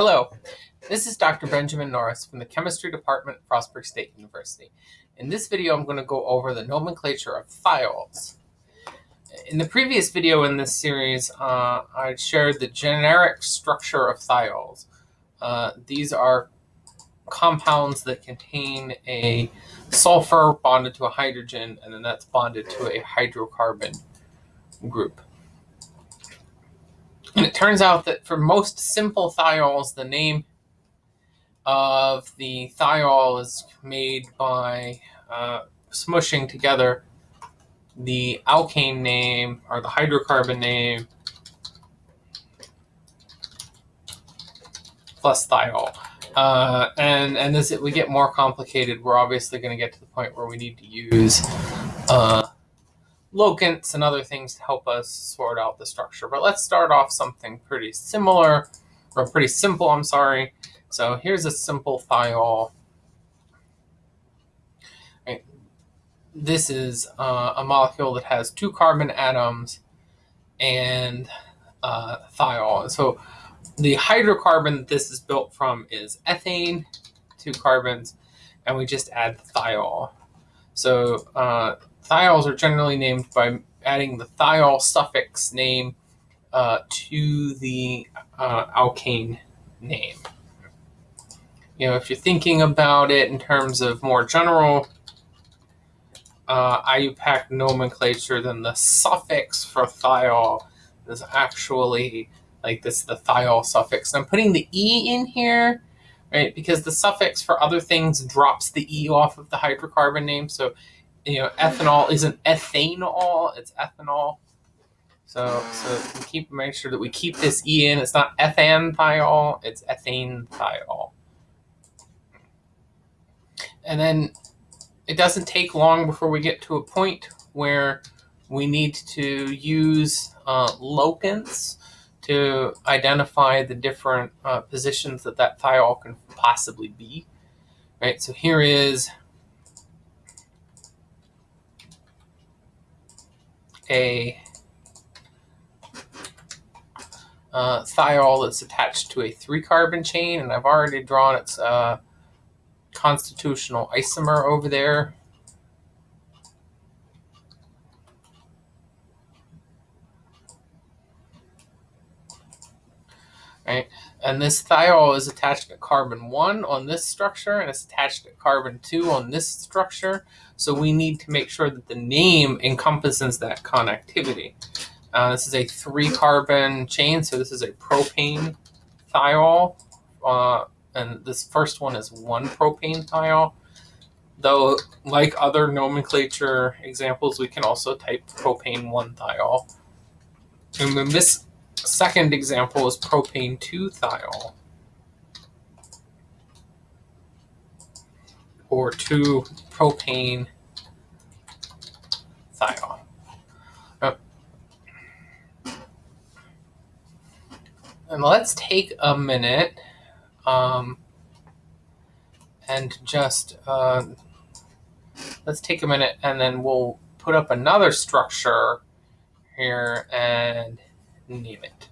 Hello, this is Dr. Benjamin Norris from the Chemistry Department at Frostburg State University. In this video, I'm going to go over the nomenclature of thiols. In the previous video in this series, uh, I shared the generic structure of thiols. Uh, these are compounds that contain a sulfur bonded to a hydrogen, and then that's bonded to a hydrocarbon group. And it turns out that for most simple thiols, the name of the thiol is made by uh, smushing together the alkane name or the hydrocarbon name plus thiol. Uh, and and as it, we get more complicated, we're obviously going to get to the point where we need to use uh, locants and other things to help us sort out the structure. But let's start off something pretty similar, or pretty simple, I'm sorry. So here's a simple thiol. Right. This is uh, a molecule that has two carbon atoms and uh, thiol. So the hydrocarbon that this is built from is ethane, two carbons, and we just add thiol. So uh, thiols are generally named by adding the thiol suffix name uh, to the uh, alkane name. You know, if you're thinking about it in terms of more general uh, IUPAC nomenclature, then the suffix for thiol is actually like this, the thiol suffix. And I'm putting the E in here, right, because the suffix for other things drops the E off of the hydrocarbon name. So you know, ethanol isn't ethanol, it's ethanol. So, so we keep make sure that we keep this E in. It's not ethanethiol, it's ethanethiol. And then it doesn't take long before we get to a point where we need to use uh, locants to identify the different uh, positions that that thiol can possibly be. Right, so here is a uh, thiol that's attached to a three carbon chain, and I've already drawn its uh, constitutional isomer over there. Right, and this thiol is attached to carbon 1 on this structure, and it's attached to carbon 2 on this structure. So we need to make sure that the name encompasses that connectivity. Uh, this is a three carbon chain, so this is a propane thiol. Uh, and this first one is one propane thiol. Though, like other nomenclature examples, we can also type propane 1 thiol. And then this second example is propane 2 thiol. or 2 propane thiol. And let's take a minute um, and just uh, let's take a minute and then we'll put up another structure here and name it.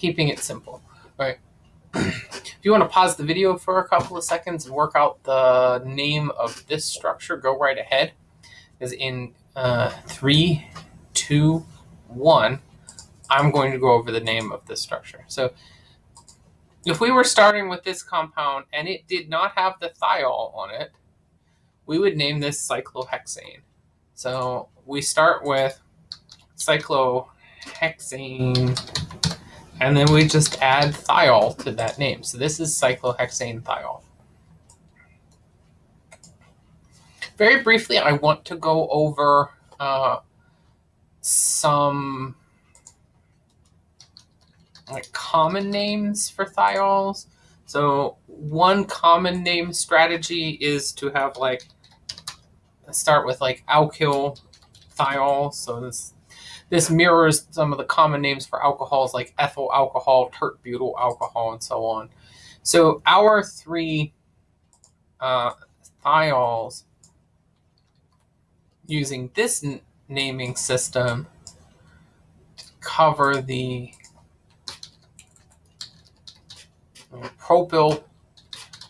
keeping it simple, right? if you want to pause the video for a couple of seconds and work out the name of this structure, go right ahead. Because in uh, three, two, one, I'm going to go over the name of this structure. So if we were starting with this compound and it did not have the thiol on it, we would name this cyclohexane. So we start with cyclohexane and then we just add thiol to that name. So this is cyclohexane thiol. Very briefly, I want to go over uh, some like common names for thiols. So one common name strategy is to have like start with like alkyl thiol. So this this mirrors some of the common names for alcohols like ethyl alcohol, tert butyl alcohol, and so on. So our three uh, thiols using this naming system cover the propyl,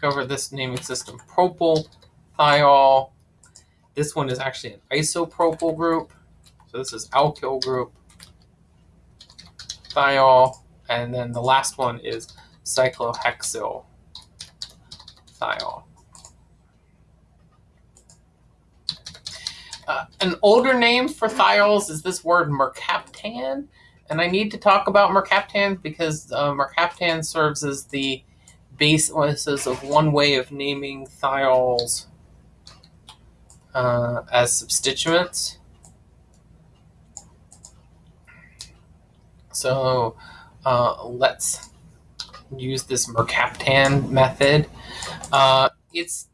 cover this naming system, propyl thiol. This one is actually an isopropyl group. So this is alkyl group, thiol, and then the last one is cyclohexyl thiol. Uh, an older name for thiols is this word mercaptan, and I need to talk about mercaptan because uh, mercaptan serves as the basis of one way of naming thiols uh, as substituents. So uh, let's use this mercaptan method. Uh, it's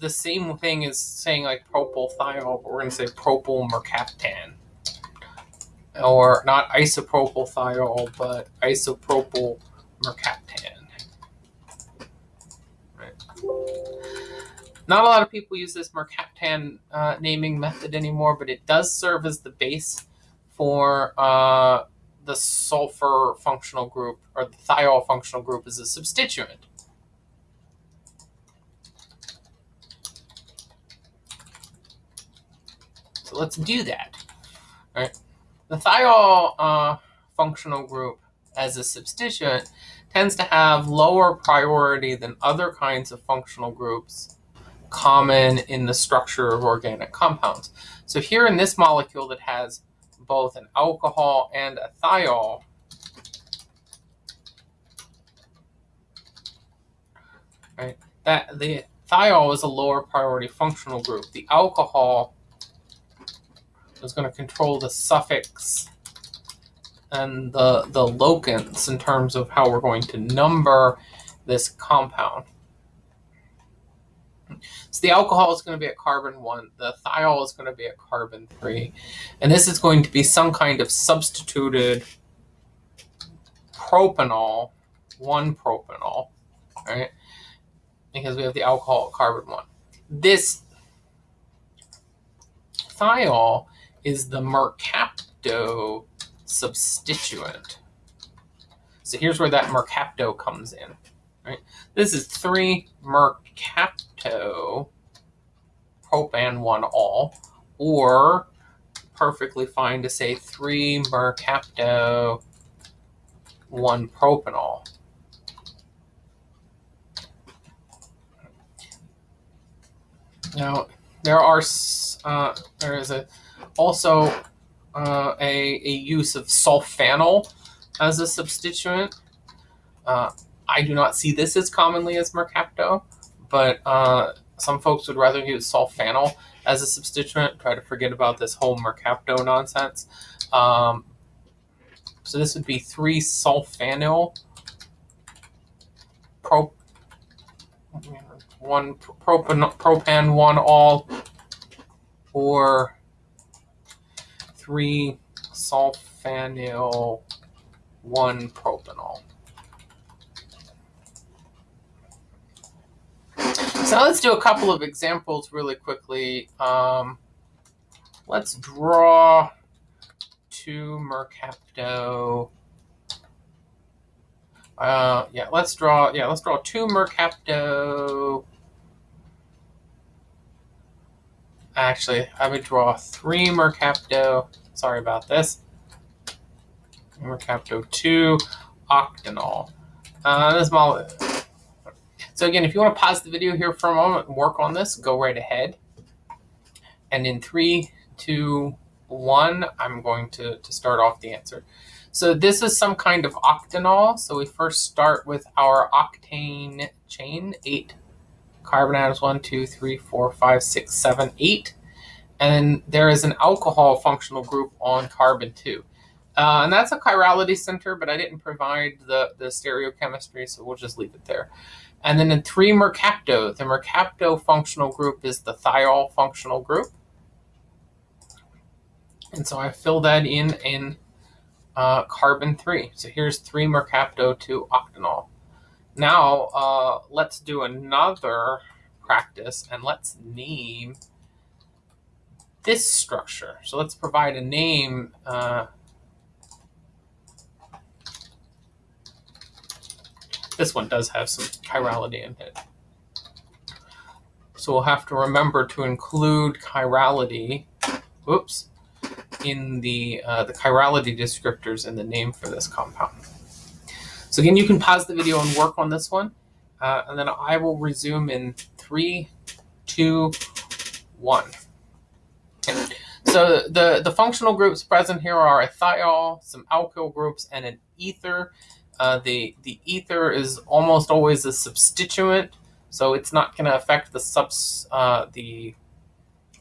the same thing as saying like propyl thiol, but we're going to say propyl mercaptan. Or not isopropyl thiol, but isopropyl mercaptan. Not a lot of people use this mercaptan uh, naming method anymore, but it does serve as the base for uh, the sulfur functional group or the thiol functional group as a substituent. So let's do that. All right. The thiol uh, functional group as a substituent tends to have lower priority than other kinds of functional groups common in the structure of organic compounds. So here in this molecule that has both an alcohol and a thiol, right, that the thiol is a lower priority functional group. The alcohol is going to control the suffix and the, the locants in terms of how we're going to number this compound. So the alcohol is going to be at carbon 1, the thiol is going to be at carbon 3, and this is going to be some kind of substituted propanol, 1 propanol, right? Because we have the alcohol at carbon 1. This thiol is the mercapto substituent. So here's where that mercapto comes in. Right? This is 3 mercapto propan 1 ol, or perfectly fine to say 3 mercapto 1 propanol. Now, there are uh, there is a also uh, a, a use of sulfanyl as a substituent. Uh, I do not see this as commonly as mercapto, but uh, some folks would rather use sulfanyl as a substituent. Try to forget about this whole mercapto nonsense. Um, so this would be 3 sulfanyl pro, one propan, propan 1 ol or 3 sulfanyl 1 propanol. So let's do a couple of examples really quickly. Um, let's draw two mercapto. Uh, yeah, let's draw. Yeah, let's draw two mercapto Actually, I would draw three Mercapto. Sorry about this. Mercapto 2 octanol. Uh, this model. So again, if you want to pause the video here for a moment and work on this, go right ahead. And in three, two, one, I'm going to, to start off the answer. So this is some kind of octanol. So we first start with our octane chain, eight carbon atoms, one, two, three, four, five, six, seven, eight. And there is an alcohol functional group on carbon two. Uh, and that's a chirality center, but I didn't provide the, the stereochemistry, so we'll just leave it there. And then in three mercapto, the mercapto functional group is the thiol functional group. And so I fill that in in uh, carbon 3. So here's 3 mercapto 2 octanol. Now, uh, let's do another practice and let's name this structure. So let's provide a name. Uh, this one does have some chirality in it. So we'll have to remember to include chirality, whoops, in the, uh, the chirality descriptors in the name for this compound. So again, you can pause the video and work on this one, uh, and then I will resume in three, two, one. So the, the functional groups present here are a thiol, some alkyl groups, and an ether. Uh, the, the ether is almost always a substituent, so it's not going to affect the, subs, uh, the,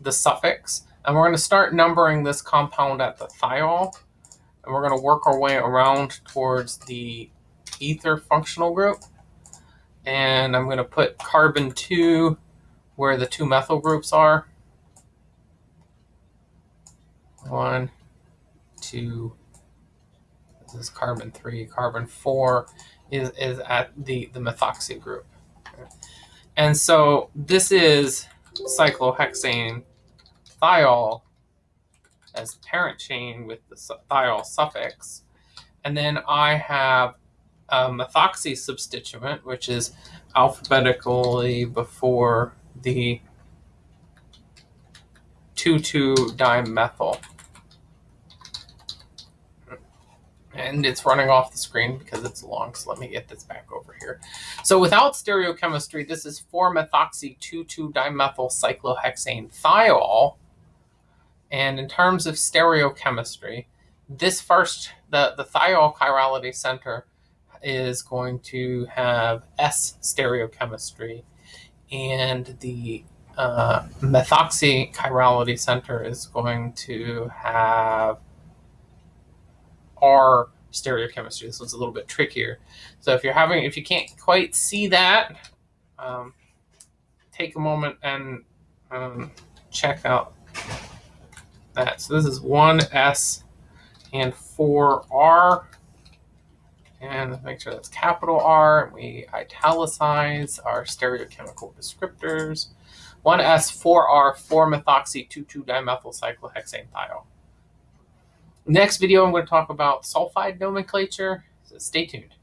the suffix. And we're going to start numbering this compound at the thiol, and we're going to work our way around towards the ether functional group. And I'm going to put carbon 2 where the two methyl groups are. One, two, this is carbon 3. Carbon 4 is, is at the, the methoxy group. And so this is cyclohexane thiol as parent chain with the thiol suffix. And then I have a methoxy substituent, which is alphabetically before the 2,2-dimethyl. And it's running off the screen because it's long, so let me get this back over here. So without stereochemistry, this is 4-methoxy 2,2-dimethyl cyclohexane thiol. And in terms of stereochemistry, this first, the, the thiol chirality center is going to have S stereochemistry and the uh, methoxy chirality center is going to have R stereochemistry. This one's a little bit trickier. So if you're having, if you can't quite see that, um, take a moment and um, check out that. So this is 1S and 4R. And make sure that's capital R. We italicize our stereochemical descriptors. 1S4R 4-methoxy 2,2-dimethyl cyclohexane thiol. Next video, I'm going to talk about sulfide nomenclature. So stay tuned.